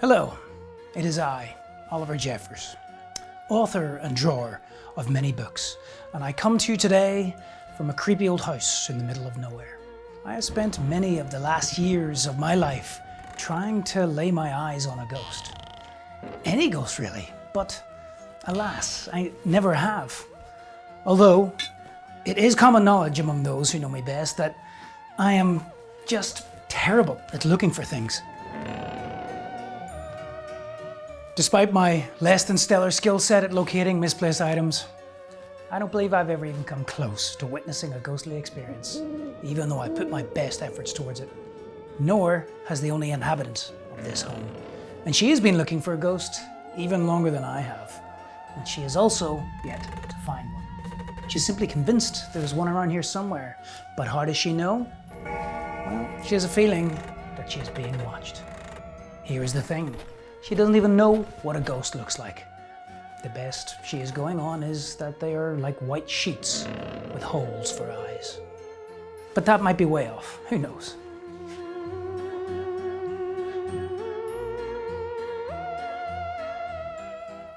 Hello, it is I, Oliver Jeffers, author and drawer of many books, and I come to you today from a creepy old house in the middle of nowhere. I have spent many of the last years of my life trying to lay my eyes on a ghost. Any ghost really, but alas, I never have. Although, it is common knowledge among those who know me best that I am just terrible at looking for things. Despite my less than stellar skill set at locating misplaced items, I don't believe I've ever even come close to witnessing a ghostly experience, even though I put my best efforts towards it. Nor has the only inhabitant of this home. And she has been looking for a ghost even longer than I have. And she has also yet to find one. She's simply convinced there's one around here somewhere. But how does she know? Well, she has a feeling that she is being watched. Here is the thing. She doesn't even know what a ghost looks like. The best she is going on is that they are like white sheets with holes for eyes. But that might be way off, who knows?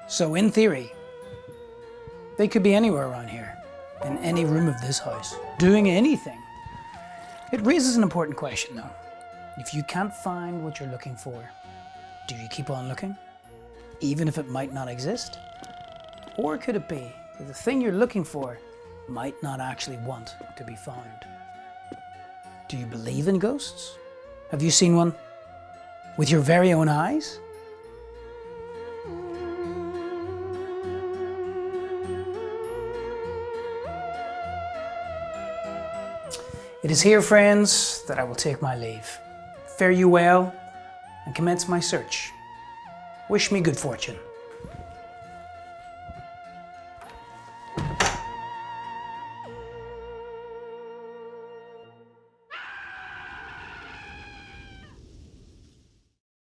So in theory, they could be anywhere around here, in any room of this house, doing anything. It raises an important question though. If you can't find what you're looking for, do you keep on looking, even if it might not exist? Or could it be that the thing you're looking for might not actually want to be found? Do you believe in ghosts? Have you seen one with your very own eyes? It is here, friends, that I will take my leave. Fare you well and commence my search. Wish me good fortune.